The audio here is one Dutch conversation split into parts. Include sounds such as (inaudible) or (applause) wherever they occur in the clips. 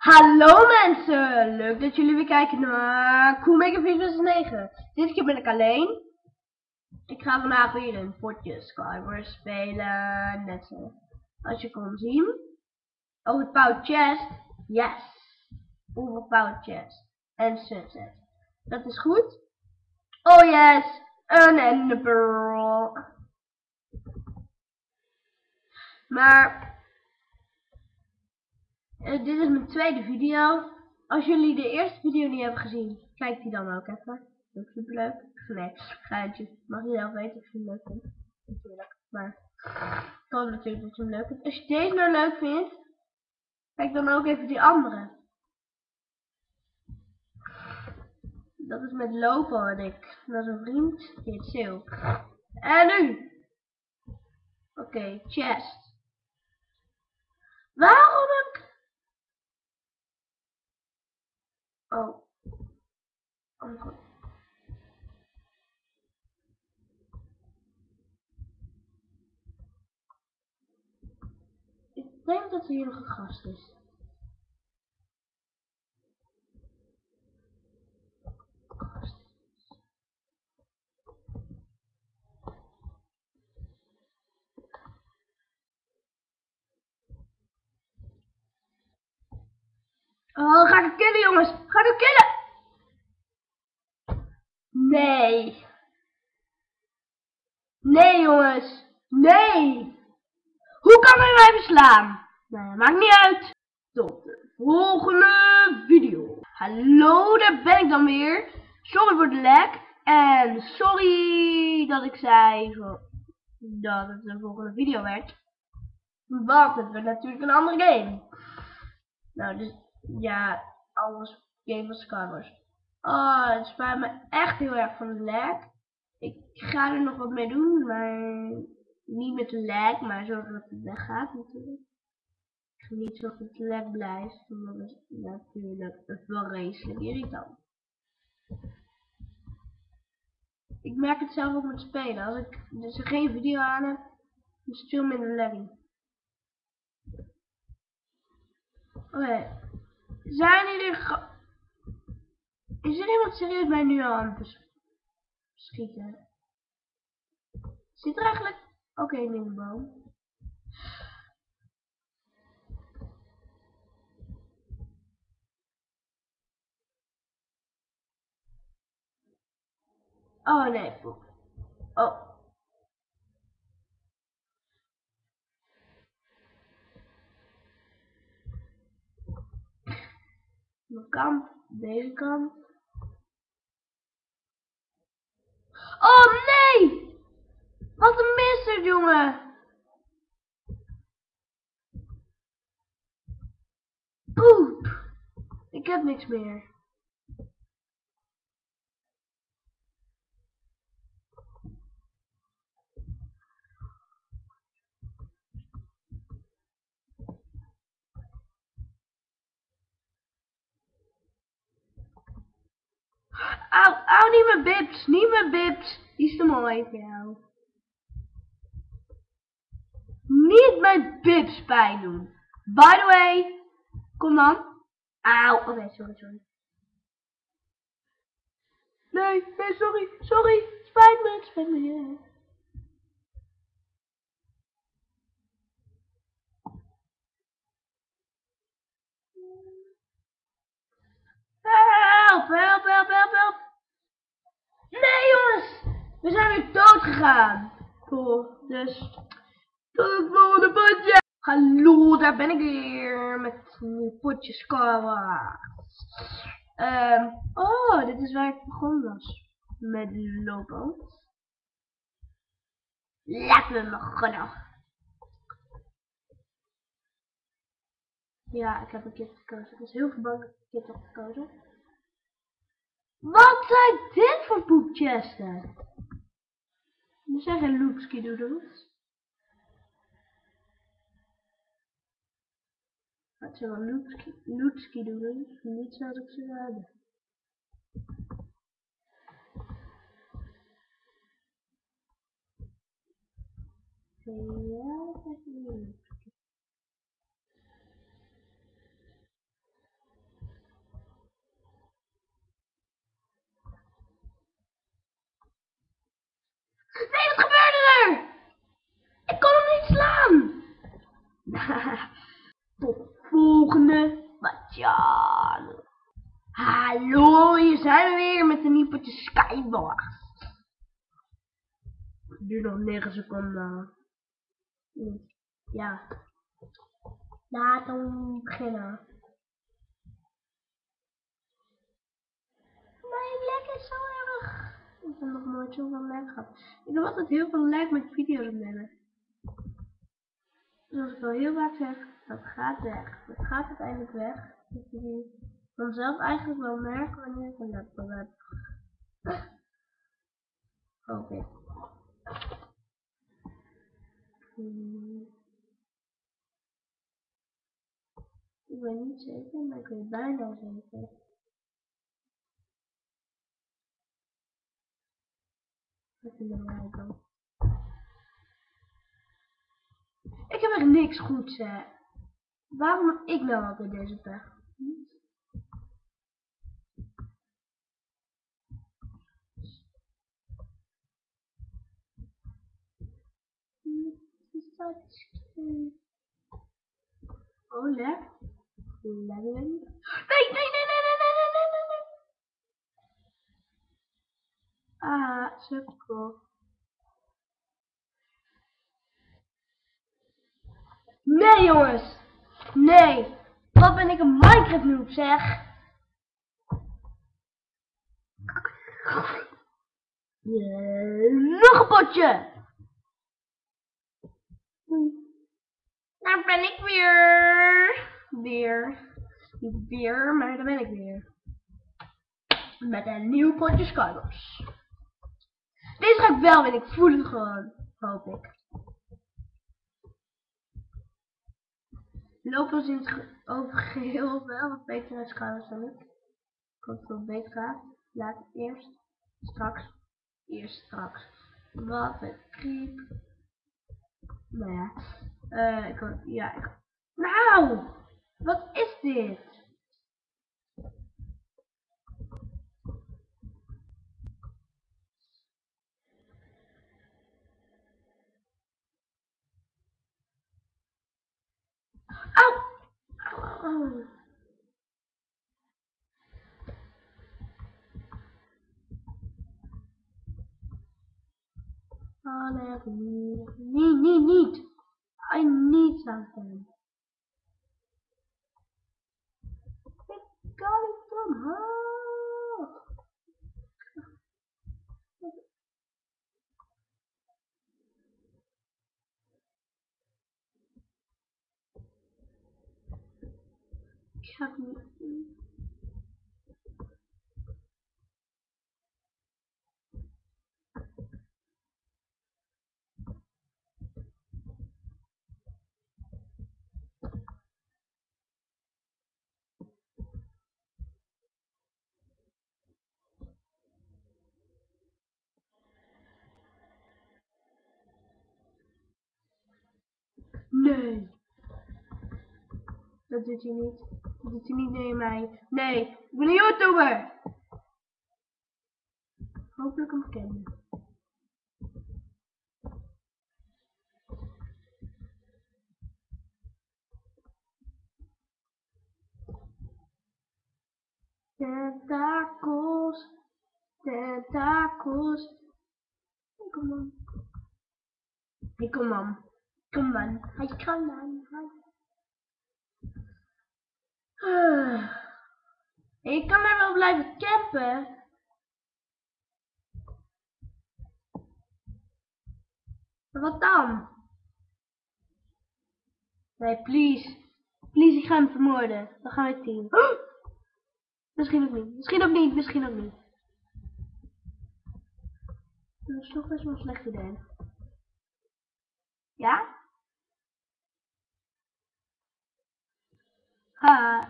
Hallo mensen, leuk dat jullie weer kijken naar Coolmaker 469. Dit keer ben ik alleen. Ik ga vandaag weer een potje Skywars spelen, net zo als je kon zien. Het Power Chest, yes. Hoeveel Power Chest en Sunset. Dat is goed. Oh yes, een Ender Pearl. Maar uh, dit is mijn tweede video. Als jullie de eerste video niet hebben gezien, kijk die dan ook even. Dat is super leuk. Nee, geintje. Mag je zelf weten of je hem leuk vindt. Natuurlijk. Maar ik hoop natuurlijk dat je hem leuk vindt. Als je deze nou leuk vindt, kijk dan ook even die andere. Dat is met Lopo en ik. Dat is een vriend. Heet Sil. En nu. Oké, chest. Waarom ik Oh. Oh god. Ik denk dat er hier nog een gast is. Oh, ga ik killen, jongens. Ga hem killen. Nee. Nee, jongens. Nee. Hoe kan hij mij verslaan? Nou, maakt niet uit. Tot de volgende video. Hallo, daar ben ik dan weer. Sorry voor de lek. En sorry dat ik zei dat het de volgende video werd. Want het werd natuurlijk een andere game. Nou, dus ja, alles game Skywars. Oh, het spijt me echt heel erg van de lag. Ik ga er nog wat mee doen, maar niet met de lag, maar zorgen dat het weggaat natuurlijk. Niet zorgen dat het lag blijft, want dat is natuurlijk wel racelijk irritant. Ik merk het zelf ook met spelen. Als ik dus geen video aan heb, is het veel minder lagging. Oké. Zijn jullie... Is er iemand serieus mij nu aan schieten? Zit er eigenlijk... Oké, okay, de boom. Oh nee, poep. Oh. Mijn kant, deze kant. Oh nee! Wat een misser, jongen! Poep! Ik heb niks meer. Auw, auw, niet mijn bips, niet mijn bips. Die is te mooi voor jou. Niet mijn bips pijn doen. By the way, kom dan. Auw, oké, okay, sorry, sorry. Nee, nee, sorry, sorry. Spijt me, spijt me. Help, help, help, help, help. Nee jongens, we zijn weer dood gegaan. Cool, dus tot het volgende potje. Hallo, daar ben ik weer met potje Skyward. Um, oh, dit is waar ik begonnen was. Met lopen. Laten we beginnen. Ja, ik heb een kit gekozen. Ik was heel verbaasd dat ik heb gekozen. Wat zijn dit voor poepchesten? Er zijn geen loopski doodles. Het zijn wel loopski doodles, niet zoals ik ze hebben. Is niet. Nee, wat gebeurde er? Ik kon hem niet slaan. Tot de volgende Batjan. Hallo, hier zijn we weer met een nieuw potje Skywars. Nu nog 9 seconden. Ja. Laten we beginnen. Mijn lek is zo heb nog nooit zoveel lag gehad. Ik heb altijd heel veel lag met video's opnemen. Zoals ik al heel vaak zeg, dat gaat weg. Dat gaat uiteindelijk weg. Dat jullie vanzelf eigenlijk wel merken wanneer ik een laptop heb. Oké. Hmm. Ik weet niet zeker, maar ik weet bijna zeker. Nou ik heb echt niks goed. Hè. Waarom ik ik nou bij deze pech? Hm, oh, Nee, nee, nee. Nee, jongens. Nee. Wat ben ik een Minecraft noob, zeg. Yeah, nog een potje. Daar ben ik weer. Weer. Niet weer, maar daar ben ik weer. Met een nieuw potje Skywars. Deze ga ik wel winnen, ik voel het gewoon. Hoop ik. Lopen we in het over geheel wel wat beter uit Skywars dan ik. Dat het beter. Laat eerst, straks, eerst straks. Wat een kriep. Nou ja. Uh, ik ja. Nou! Wat is dit? All I need, need, need, need. I need something. It's coming from her. Nee. Dat doet hij niet. Dat doet hij niet nee mij. Nee, ik ben een YouTuber. Hopelijk een bekende. Tentakels, tentakels. Kom. Hey, kom on. Kom on. Hij kan on. Uh. (sighs) Ik kan er wel blijven campen. Maar wat dan? Nee, please. Please, ik ga hem vermoorden. Dan gaan we team. (gasps) Misschien ook niet. Misschien ook niet. Misschien ook niet. Dat is toch best wel een slecht idee. Ja? Ah.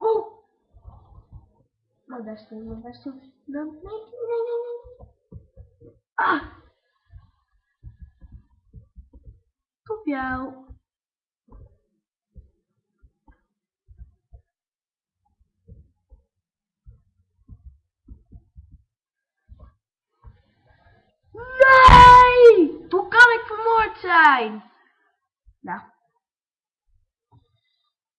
Oh! Mandaste, mandaste. Não, não, não, não. Ah! Copiar. Zijn? Nou.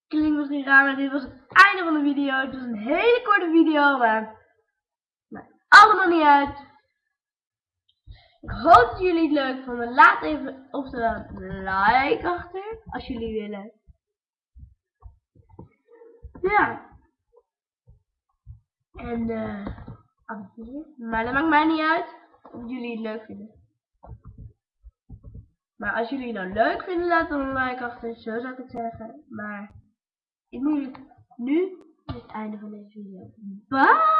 Klinkt misschien raar, maar dit was het einde van de video. Het was een hele korte video, maar... Maar allemaal niet uit. Ik hoop dat jullie het leuk vonden. Laat even oftewel een like achter, als jullie willen. Ja. En eh. Maar dat maakt mij niet uit of jullie het leuk vinden. Maar als jullie het nou leuk vinden, laat dan een like achter. Zo zou ik het zeggen. Maar nu, nu is het einde van deze video. Bye!